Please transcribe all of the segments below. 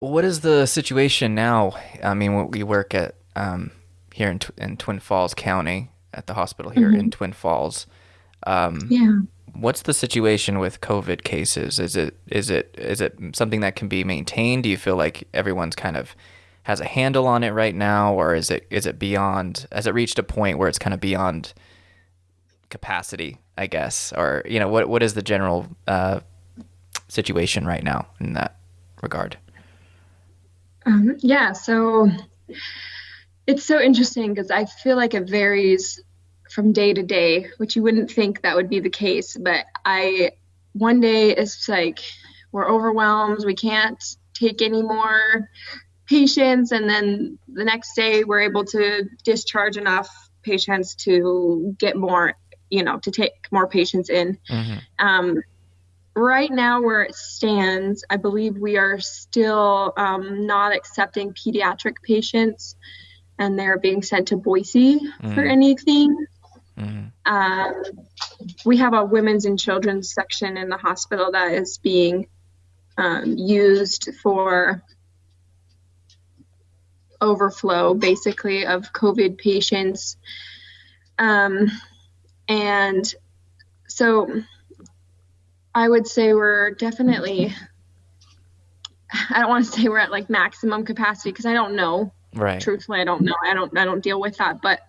What is the situation now? I mean, we work at um, here in, in Twin Falls County at the hospital here mm-hmm. in Twin Falls. Um, yeah. What's the situation with COVID cases? Is it is it is it something that can be maintained? Do you feel like everyone's kind of has a handle on it right now, or is it is it beyond? Has it reached a point where it's kind of beyond capacity? I guess, or you know, what what is the general uh, situation right now in that regard? Um, yeah, so it's so interesting because I feel like it varies from day to day, which you wouldn't think that would be the case. But I, one day it's like we're overwhelmed, we can't take any more patients. And then the next day we're able to discharge enough patients to get more, you know, to take more patients in. Mm-hmm. Um, right now, where it stands, I believe we are still um, not accepting pediatric patients and they're being sent to Boise mm-hmm. for anything. Mm-hmm. Um, we have a women's and children's section in the hospital that is being um, used for overflow, basically, of COVID patients. Um, and so I would say we're definitely, I don't want to say we're at like maximum capacity because I don't know. Right. Truthfully, I don't know. I don't, I don't deal with that. But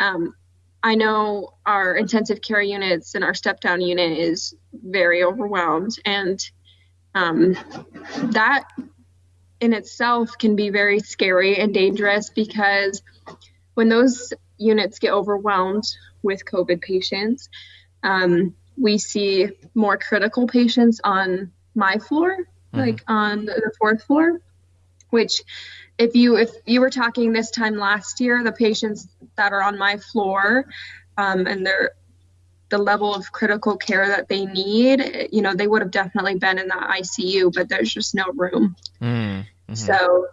um, I know our intensive care units and our step down unit is very overwhelmed, and um, that in itself can be very scary and dangerous because when those units get overwhelmed with COVID patients, um, we see more critical patients on my floor, mm-hmm. like on the fourth floor, which if you if you were talking this time last year, the patients that are on my floor um, and they're the level of critical care that they need, you know, they would have definitely been in the ICU, but there's just no room. Mm-hmm. So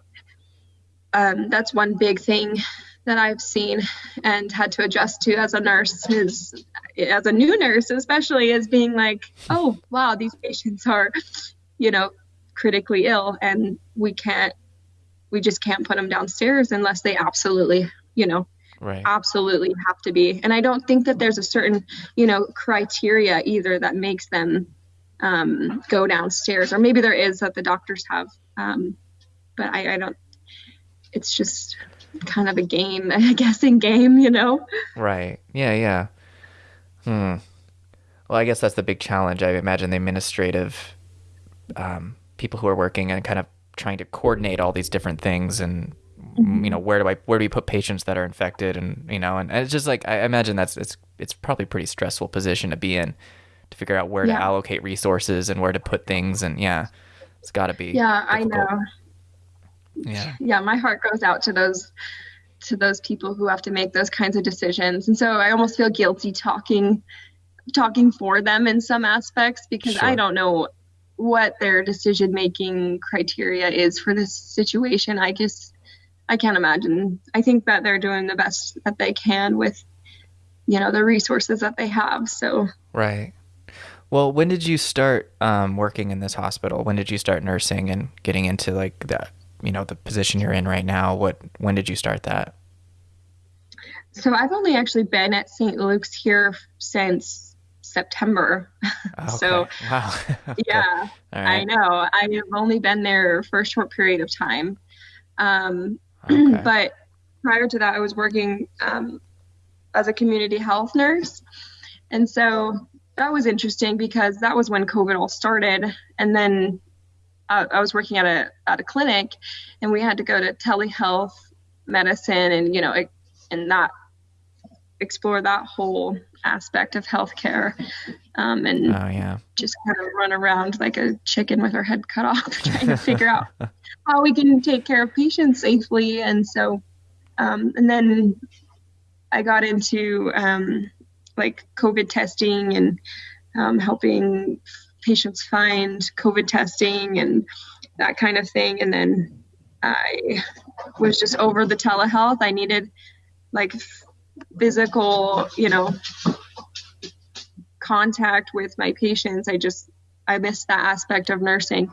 um, that's one big thing that I've seen and had to adjust to as a nurse is as a new nurse, especially is being like, oh wow, these patients are, you know, critically ill and we can't we just can't put them downstairs unless they absolutely, you know, right. absolutely have to be. And I don't think that there's a certain, you know, criteria either that makes them um, go downstairs, or maybe there is that the doctors have, um, but I, I don't. It's just kind of a game, a guessing game, you know. Right. Yeah. Yeah. Hmm. Well, I guess that's the big challenge. I imagine the administrative um, people who are working and kind of trying to coordinate all these different things and mm-hmm. you know where do I where do we put patients that are infected and you know and, and, it's just like I imagine that's it's it's probably a pretty stressful position to be in to figure out where yeah. to allocate resources and where to put things and yeah it's got to be yeah difficult. I know yeah yeah my heart goes out to those to those people who have to make those kinds of decisions and so I almost feel guilty talking talking for them in some aspects because sure. I don't know what their decision making criteria is for this situation. I just I can't imagine. I think that they're doing the best that they can with you know the resources that they have. So right. Well, when did you start um, working in this hospital? When did you start nursing and getting into like the you know the position you're in right now? What when did you start that? So I've only actually been at St. Luke's here since September. Okay. so, wow. okay. yeah, right. I know. I've only been there for a short period of time. Um, okay. But prior to that, I was working um, as a community health nurse. And so that was interesting because that was when COVID all started. And then uh, I was working at a, at a clinic and we had to go to telehealth medicine and, you know, it, and not explore that whole aspect of healthcare um, and oh, yeah. just kind of run around like a chicken with her head cut off trying to figure out how we can take care of patients safely and so um, and then i got into um, like covid testing and um, helping patients find covid testing and that kind of thing and then i was just over the telehealth i needed like physical, you know, contact with my patients. I just I missed that aspect of nursing.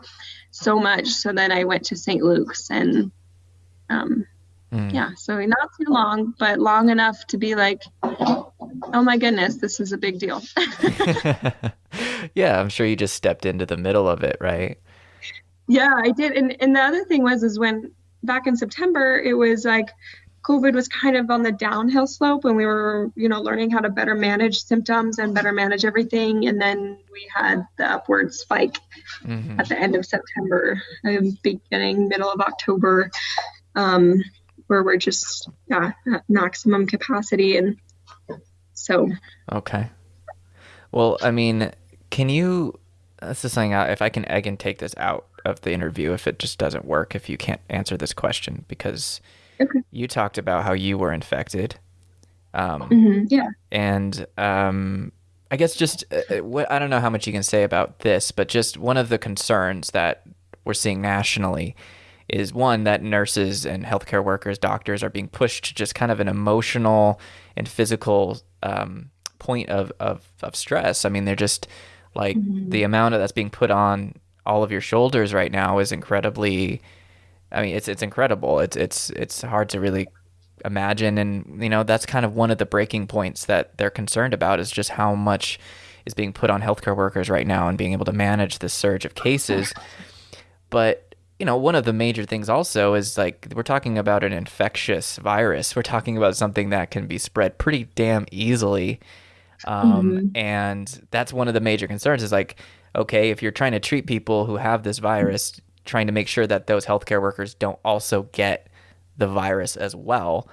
so much. So then I went to St. Luke's and um, Mm. yeah, so not too long, but long enough to be like, oh my goodness, this is a big deal. yeah, I'm sure you just stepped into the middle of it, right? yeah, I did. And and the other thing was is when back in September, it was like COVID was kind of on the downhill slope and we were, you know, learning how to better manage symptoms and better manage everything. And then we had the upward spike hmm at the end of September, um, beginning middle of October, um, where we're just yeah, at maximum capacity. And so, Okay. Well, I mean, can you? This is something. I, if I can, egg and take this out of the interview if it just doesn't work. If you can't answer this question, because Okay. you talked about how you were infected, um, mhm, yeah. and um, I guess just uh, uh, what I don't know how much you can say about this, but just one of the concerns that we're seeing nationally is one that nurses and healthcare workers, doctors are being pushed to just kind of an emotional and physical um, point of, of, of stress. I mean, they're just like mm-hmm. the amount of that's being put on all of your shoulders right now is incredibly. I mean, it's it's incredible. It's it's it's hard to really imagine, and you know that's kind of one of the breaking points that they're concerned about is just how much is being put on healthcare workers right now and being able to manage this surge of cases. But you know, one of the major things also is like we're talking about an infectious virus. We're talking about something that can be spread pretty damn easily. Um, And that's one of the major concerns is like, okay, if you're trying to treat people who have this virus, trying to make sure that those healthcare workers don't also get the virus as well.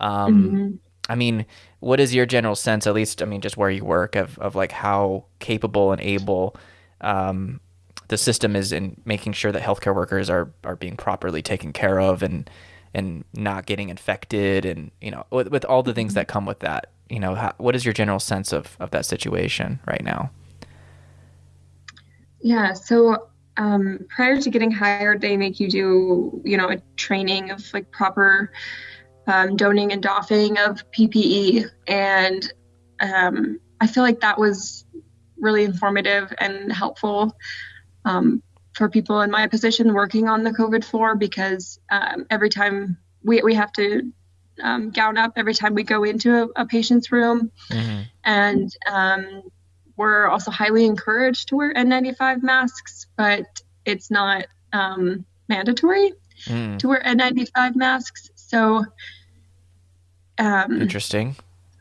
Um, I mean, what is your general sense, at least, I mean, just where you work, of, of like how capable and able um, the system is in making sure that healthcare workers are, are being properly taken care of and and not getting infected and you know with, with all the things that come with that you know how, what is your general sense of, of that situation right now Yeah. So um, prior to getting hired, they make you do, you know, a training of like proper um, donning and doffing of PPE. And um, I feel like that was really informative and helpful um, for people in my position working on the COVID floor because um, every time we, we have to um, gown up every time we go into a, a patient's room mm-hmm. and um, we're also highly encouraged to wear N95 masks, but it's not um, mandatory mm, to wear N95 masks. So, um, interesting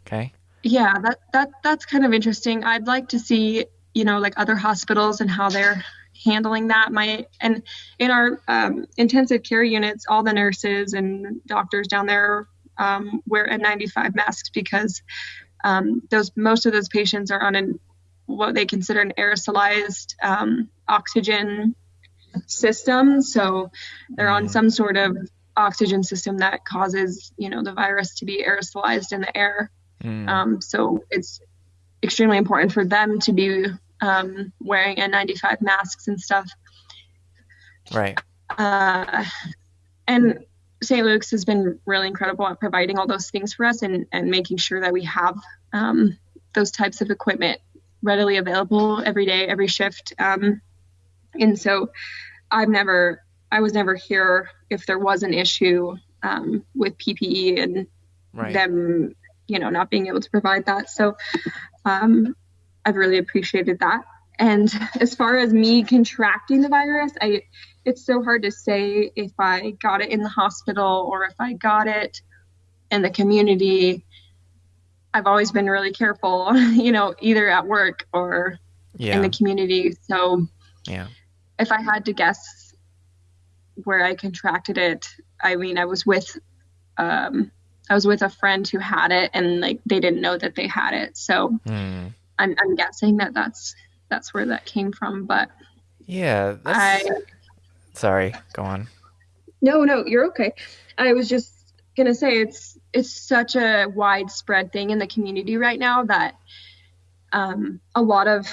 okay yeah, that that that's kind of interesting. I'd like to see, you know, like other hospitals and how they're handling that. My and in our um, intensive care units, all the nurses and doctors down there um, wear N95 masks because um, those most of those patients are on an what they consider an aerosolized um, oxygen system. So they're on some sort of oxygen system that causes, you know, the virus to be aerosolized in the air. Mm, Um, so it's extremely important for them to be um, wearing N95 masks and stuff. right Uh, and St. Luke's has been really incredible at providing all those things for us and, and making sure that we have um, those types of equipment readily available every day, every shift. Um, and so I've never, I was never here if there was an issue um, with PPE and right them, you know, not being able to provide that. So um, I've really appreciated that. And as far as me contracting the virus, I it's so hard to say if I got it in the hospital or if I got it in the community. I've always been really careful, you know, either at work or yeah in the community. So yeah if I had to guess where I contracted it, I mean, I was with, um, I was with a friend who had it, and like they didn't know that they had it. So mm. I'm, I'm guessing that that's that's where that came from. But yeah I, sorry go on. No, no, you're okay. I was just gonna say it's it's such a widespread thing in the community right now that um, a lot of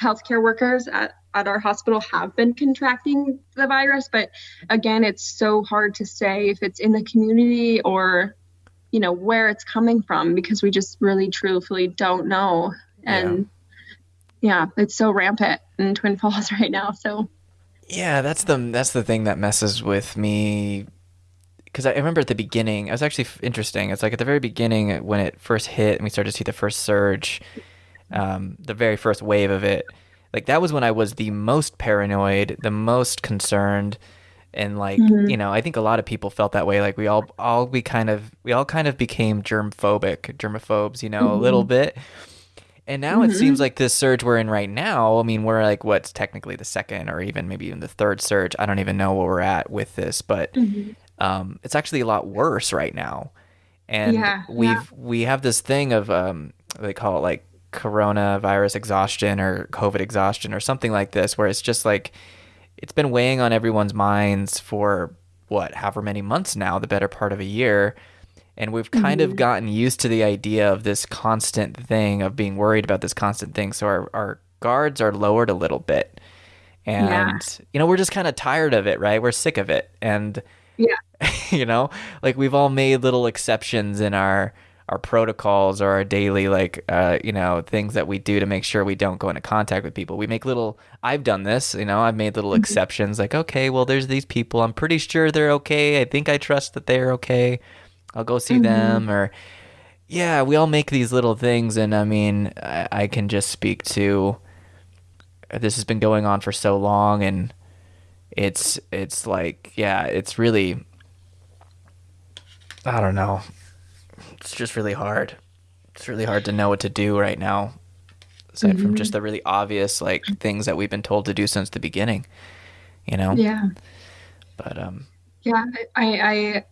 healthcare workers at, at our hospital have been contracting the virus but again it's so hard to say if it's in the community or you know where it's coming from because we just really truthfully don't know. And yeah, it's so rampant in twin falls right now so Yeah, that's the that's the thing that messes with me because I remember at the beginning, it was actually f- interesting. It's like at the very beginning when it first hit and we started to see the first surge, um, the very first wave of it. Like that was when I was the most paranoid, the most concerned, and like hmm you know, I think a lot of people felt that way. Like we all all we kind of we all kind of became germ phobic, germaphobes, you know, a little hmm bit. And now it seems hmm like this surge we're in right now. I mean, we're like what's technically the second or even maybe even the third surge. I don't even know where we're at with this, but hmm um, it's actually a lot worse right now. And Yeah, yeah. we've we have this thing of um, they call it like coronavirus exhaustion or COVID exhaustion or something like this, where it's just like it's been weighing on everyone's minds for what, however many months now, the better part of a year. And we've kind of hmm gotten used to the idea of this constant thing, of being worried about this constant thing. So our, our guards are lowered a little bit. Yeah, And, you know, we're just kind of tired of it, right? We're sick of it. And yeah. you know like we've all made little exceptions in our our protocols or our daily like uh you know things that we do to make sure we don't go into contact with people we make little i've done this you know i've made little hmm exceptions like okay well there's these people i'm pretty sure they're okay i think i trust that they're okay i'll go see hmm them or yeah we all make these little things and i mean i, I can just speak to this has been going on for so long and it's it's like yeah it's really i don't know it's just really hard. It's really hard to know what to do right now, aside from just hmm the really obvious like things that we've been told to do since the beginning, you know? Yeah, But um yeah. I, I,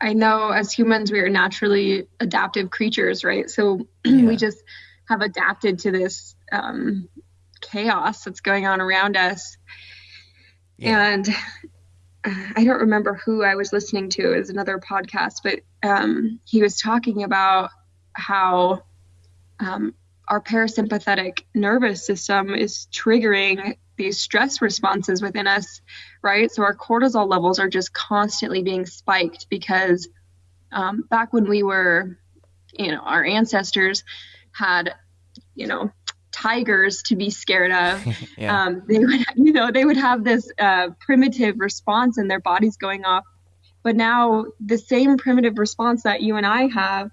I know as humans we are naturally adaptive creatures, right? So we just have adapted to this um, chaos that's going on around us. Yeah. And uh, I don't remember who I was listening to. It was another podcast, but um, he was talking about how um, our parasympathetic nervous system is triggering these stress responses within us, right? So our cortisol levels are just constantly being spiked because um, back when we were, you know, our ancestors had, you know, tigers to be scared of. Yeah. Um, they would, you know, they would have this uh, primitive response and their bodies going off. But now the same primitive response that you and I have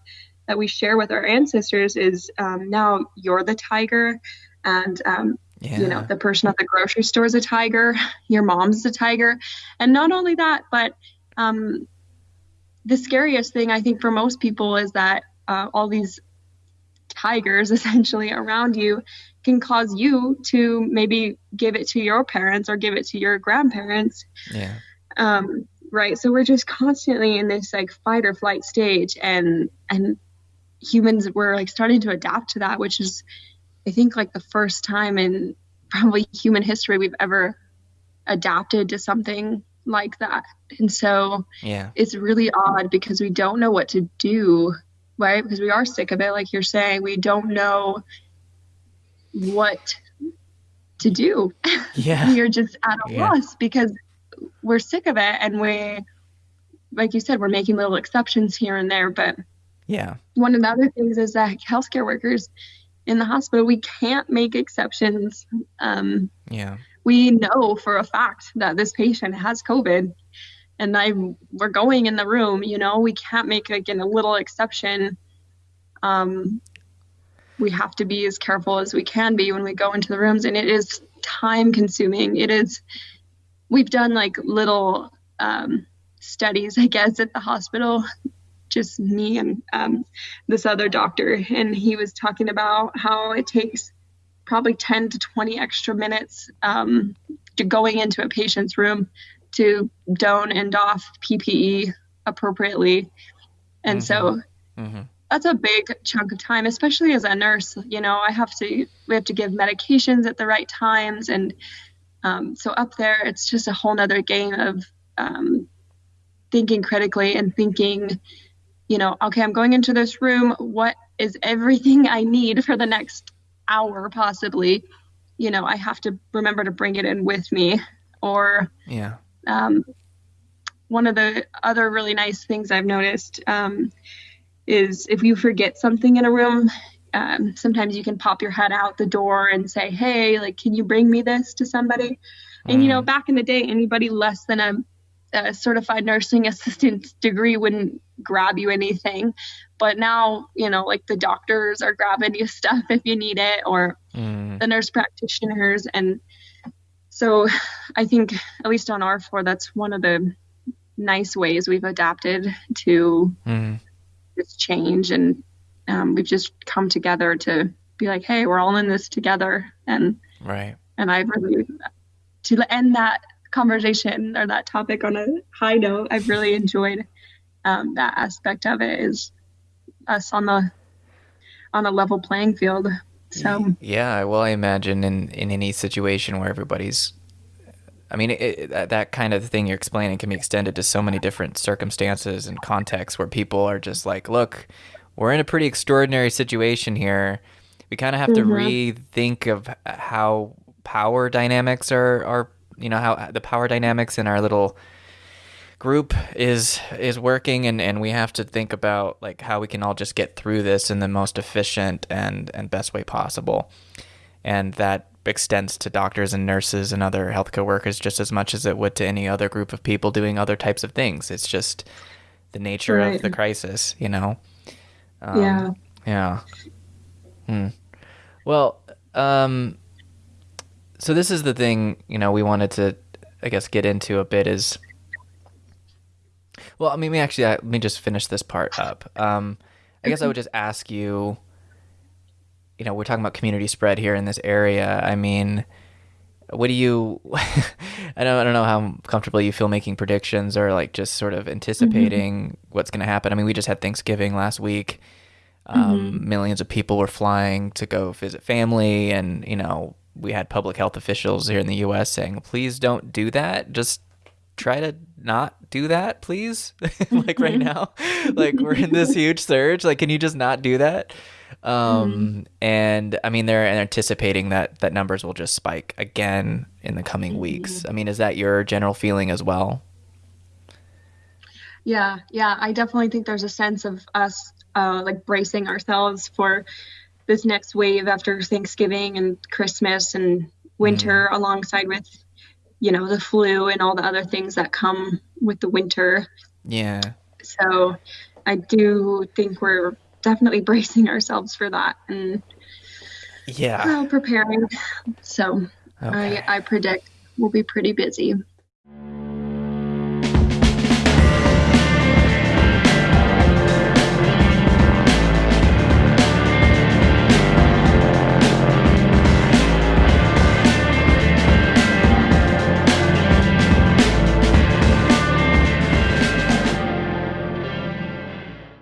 that we share with our ancestors is um, now you're the tiger and um, you know the person at the grocery store is a tiger your mom's a tiger. And not only that but um, the scariest thing i think for most people is that uh, all these tigers essentially around you can cause you to maybe give it to your parents or give it to your grandparents. Yeah. um, right. So we're just constantly in this like fight or flight stage and and humans were like starting to adapt to that which is i think like the first time in probably human history we've ever adapted to something like that and so Yeah. it's really odd because we don't know what to do right because we are sick of it like you're saying we don't know what to do Yeah. we are just at a Yeah. loss because we're sick of it and we like you said we're making little exceptions here and there but Yeah. one of the other things is that healthcare workers in the hospital we can't make exceptions. Um, Yeah. we know for a fact that this patient has covid and i we're going in the room you know we can't make like a little exception. Um, we have to be as careful as we can be when we go into the rooms and it is time consuming. It is we've done like little um, studies i guess at the hospital just me and um, this other doctor and he was talking about how it takes probably 10 to 20 extra minutes um, to going into a patient's room to don and doff ppe appropriately and Mm-hmm. so Mm-hmm. that's a big chunk of time especially as a nurse you know i have to we have to give medications at the right times and um, so up there it's just a whole nother game of um, thinking critically and thinking you know okay i'm going into this room. What is everything i need for the next hour possibly? You know i have to remember to bring it in with me. Or Yeah. um, one of the other really nice things i've noticed um, is if you forget something in a room um, sometimes you can pop your head out the door and say hey like can you bring me this to somebody? And you know, back in the day, anybody less than a, a certified nursing assistant degree wouldn't grab you anything. But now, you know, like the doctors are grabbing you stuff if you need it, or Mm. the nurse practitioners. And so I think, at least on our floor, that's one of the nice ways we've adapted to Mm. this change. And um, we've just come together to be like, hey, we're all in this together. And Right. and I really to end that conversation or that topic on a high note. I've really enjoyed um, that aspect of it. Is us on the on a level playing field. So Yeah, well, I imagine in in any situation where everybody's, I mean, it, that- that kind of thing you're explaining can be extended to so many different circumstances and contexts where people are just like, look, we're in a pretty extraordinary situation here. We kind of have to rethink of how power dynamics are are you know how the power dynamics in our little group is is working and and we have to think about like how we can all just get through this in the most efficient and and best way possible. And that extends to doctors and nurses and other healthcare workers just as much as it would to any other group of people doing other types of things. It's just the nature of the crisis you know? Um, yeah, yeah. Hmm. Well, um, so this is the thing, you know, we wanted to, I guess, get into a bit is, well, I mean, we actually, uh, let me just finish this part up. Um, I guess I would just ask you, you know, we're talking about community spread here in this area. I mean, what do you, I don't, I don't know how comfortable you feel making predictions or like just sort of anticipating what's going to happen. I mean, we just had Thanksgiving last week um, millions of people were flying to go visit family and you know we had public health officials here in the us saying please don't do that. Just try to not do that please. Like right now like we're in this huge surge. Like can you just not do that? Um and i mean they're anticipating that that numbers will just spike again in the coming weeks. I mean is that your general feeling as well? Yeah, yeah. I definitely think there's a sense of us uh, like bracing ourselves for this next wave after Thanksgiving and Christmas and winter, alongside with you know the flu and all the other things that come with the winter. yeah So I do think we're definitely bracing ourselves for that and yeah uh, preparing. So okay. I, I predict we'll be pretty busy.